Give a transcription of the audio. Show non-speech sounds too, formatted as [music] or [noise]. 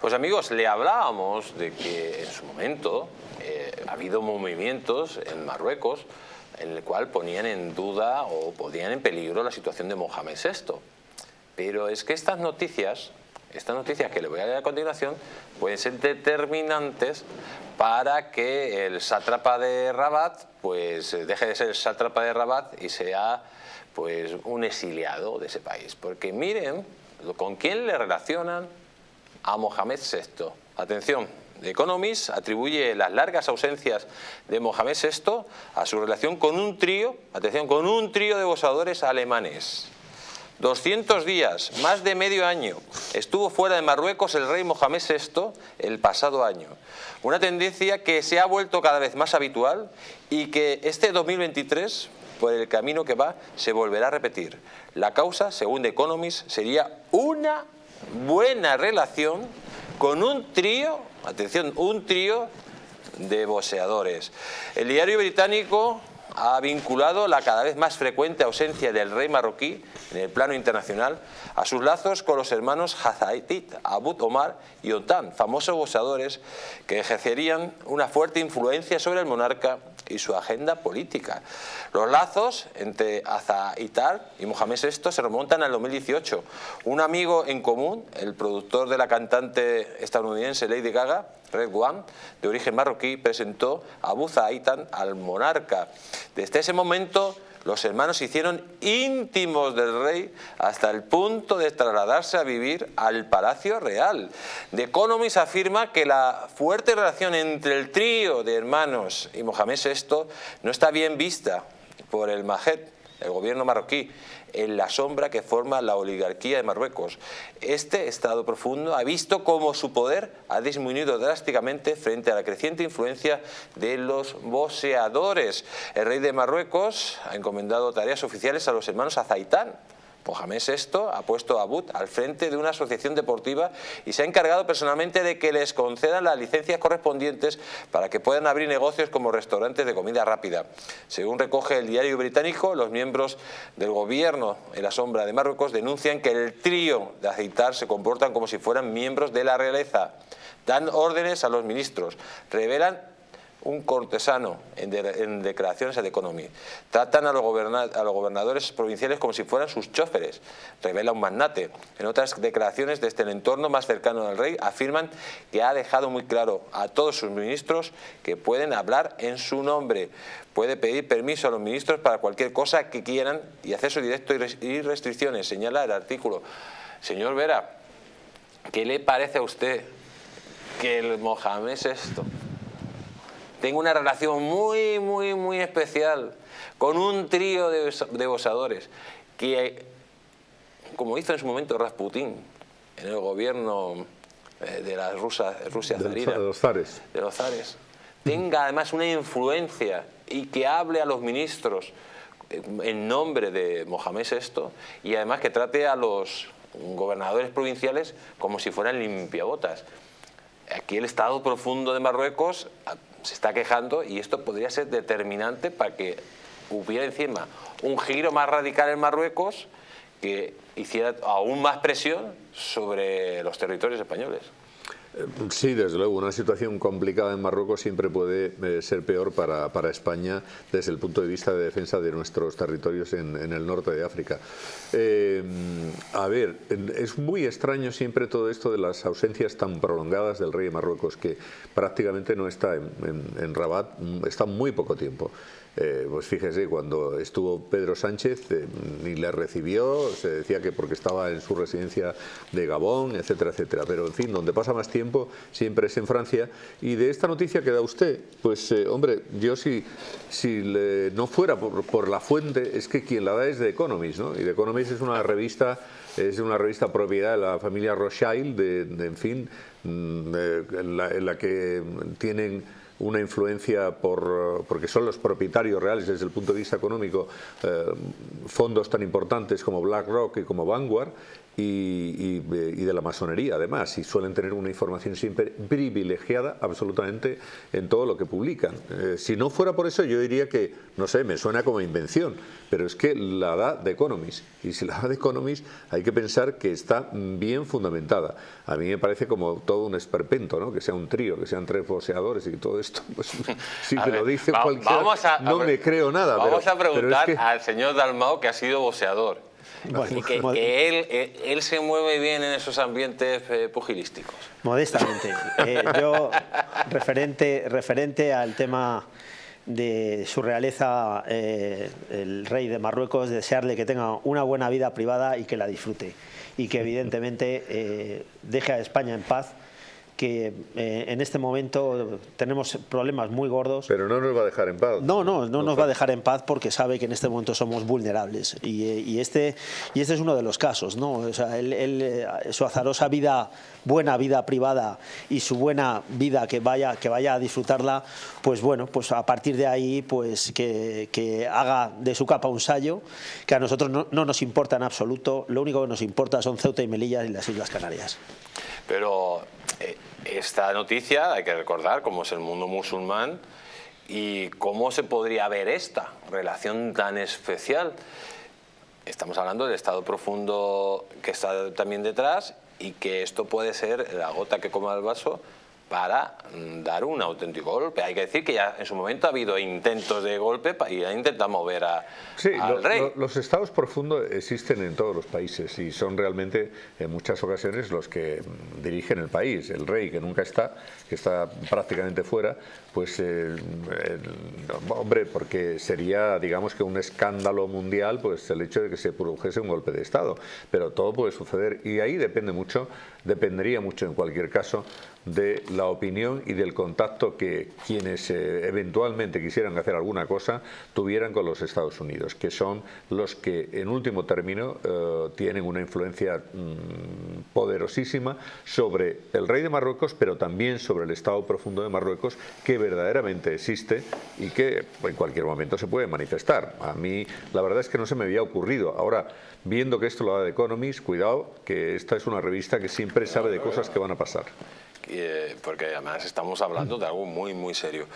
Pues amigos, le hablábamos de que en su momento eh, ha habido movimientos en Marruecos en el cual ponían en duda o ponían en peligro la situación de Mohamed VI. Pero es que estas noticias, estas noticias que le voy a dar a continuación, pueden ser determinantes para que el sátrapa de Rabat pues deje de ser el sátrapa de Rabat y sea pues un exiliado de ese país. Porque miren con quién le relacionan a Mohamed VI. Atención, The Economist atribuye las largas ausencias de Mohamed VI a su relación con un trío, atención, con un trío de gozadores alemanes. 200 días, más de medio año, estuvo fuera de Marruecos el rey Mohamed VI el pasado año. Una tendencia que se ha vuelto cada vez más habitual y que este 2023, por el camino que va, se volverá a repetir. La causa, según The Economist, sería una buena relación con un trío, atención, un trío de boxeadores. El diario británico ha vinculado la cada vez más frecuente ausencia del rey marroquí en el plano internacional a sus lazos con los hermanos Hazaitit, Abud Omar y Otan, famosos boxeadores que ejercerían una fuerte influencia sobre el monarca y su agenda política. Los lazos entre Azaitar y Mohamed VI se remontan al 2018. Un amigo en común, el productor de la cantante estadounidense Lady Gaga, Red One, de origen marroquí, presentó a Abu al monarca. Desde ese momento los hermanos se hicieron íntimos del rey hasta el punto de trasladarse a vivir al Palacio Real. The Economist afirma que la fuerte relación entre el trío de hermanos y Mohamed VI no está bien vista por el Mahed, el gobierno marroquí, en la sombra que forma la oligarquía de Marruecos. Este Estado profundo ha visto cómo su poder ha disminuido drásticamente frente a la creciente influencia de los boxeadores. El rey de Marruecos ha encomendado tareas oficiales a los hermanos Azaitán, Mohamed VI ha puesto a Abud al frente de una asociación deportiva y se ha encargado personalmente de que les concedan las licencias correspondientes para que puedan abrir negocios como restaurantes de comida rápida. Según recoge el diario británico, los miembros del gobierno en la sombra de Marruecos denuncian que el trío de aceitar se comportan como si fueran miembros de la realeza. Dan órdenes a los ministros, revelan un cortesano en, declaraciones de economía. Tratan a los, gobernadores provinciales como si fueran sus choferes, revela un magnate. En otras declaraciones desde el entorno más cercano al rey afirman que ha dejado muy claro a todos sus ministros que pueden hablar en su nombre. Puede pedir permiso a los ministros para cualquier cosa que quieran y acceso directo y restricciones, señala el artículo. Señor Vera, ¿qué le parece a usted que el Mohamed es esto? Tengo una relación muy, muy, muy especial con un trío de, de que, como hizo en su momento Rasputín en el gobierno eh, de la Rusia, Rusia de, los zares. de los zares, tenga además una influencia y que hable a los ministros eh, en nombre de Mohamed VI y además que trate a los gobernadores provinciales como si fueran limpiabotas. Aquí el Estado profundo de Marruecos se está quejando y esto podría ser determinante para que hubiera encima un giro más radical en Marruecos que hiciera aún más presión sobre los territorios españoles. Sí, desde luego, una situación complicada en Marruecos siempre puede eh, ser peor para, para, España desde el punto de vista de defensa de nuestros territorios en, el norte de África. Eh, a ver, es muy extraño siempre todo esto de las ausencias tan prolongadas del rey de Marruecos, que prácticamente no está en, en Rabat, está muy poco tiempo. Eh, pues fíjese, cuando estuvo Pedro Sánchez eh, ni le recibió, se decía que porque estaba en su residencia de Gabón, etcétera, etcétera. Pero en fin, donde pasa más tiempo siempre es en Francia. Y de esta noticia que da usted, pues eh, hombre, yo si, si no fuera por, la fuente, es que quien la da es The Economist, ¿no? Y The Economist es una revista es una revista propiedad de la familia Rothschild, de, en fin, mm, en la que tienen una influencia por, porque son los propietarios reales desde el punto de vista económico, eh, fondos tan importantes como BlackRock y como Vanguard, y, de la masonería además y suelen tener una información siempre privilegiada absolutamente en todo lo que publican. Eh, si no fuera por eso yo diría que, no sé, me suena como invención, pero es que la da The Economist y si la da The Economist hay que pensar que está bien fundamentada. A mí me parece como todo un esperpento, ¿no? que sea un trío, que sean tres boxeadores y todo esto. Pues, [laughs] si te lo dice cualquiera, no me creo nada. Vamos a preguntar al señor Dalmao que ha sido boxeador y que, él, eh, él, se mueve bien en esos ambientes eh, pugilísticos. Modestamente. Eh, yo, referente, referente al tema de su realeza, el rey de Marruecos, desearle que tenga una buena vida privada y que la disfrute. Y que evidentemente deje a España en paz que eh, en este momento tenemos problemas muy gordos. Pero no nos va a dejar en paz. No, no, no, nos va a dejar en paz porque sabe que en este momento somos vulnerables. Y, eh, este, y este es uno de los casos. ¿no? O sea, él, eh, su azarosa vida, buena vida privada y su buena vida que vaya, que vaya a disfrutarla, pues bueno, pues a partir de ahí pues que, que haga de su capa un sallo, que a nosotros no, no nos importa en absoluto. Lo único que nos importa son Ceuta y Melilla y las Islas Canarias. Pero esta noticia, hay que recordar cómo es el mundo musulmán y cómo se podría ver esta relación tan especial. Estamos hablando del estado profundo que está también detrás y que esto puede ser la gota que coma el vaso para mm, dar un auténtico golpe. Hay que decir que ya en su momento ha habido intentos de golpe y ha intentado mover a, sí, al rey. los estados profundos existen en todos los países y son realmente en muchas ocasiones los que mm, dirigen el país. El rey que nunca está, que está prácticamente fuera, pues eh, hombre, porque sería digamos que un escándalo mundial pues el hecho de que se produjese un golpe de estado. Pero todo puede suceder y ahí depende mucho, dependería mucho en cualquier caso de la opinión y del contacto que quienes eh, eventualmente quisieran hacer alguna cosa tuvieran con los Estados Unidos, que son los que en último término eh, tienen una influencia mm, poderosísima sobre el rey de Marruecos, pero también sobre el Estado profundo de Marruecos, que verdaderamente existe y que en cualquier momento se puede manifestar. A mí la verdad es que no se me había ocurrido. Ahora, viendo que esto lo da de Economist, cuidado, que esta es una revista que siempre sabe de cosas que van a pasar. Eh, porque además estamos hablando de algo muy, muy serio.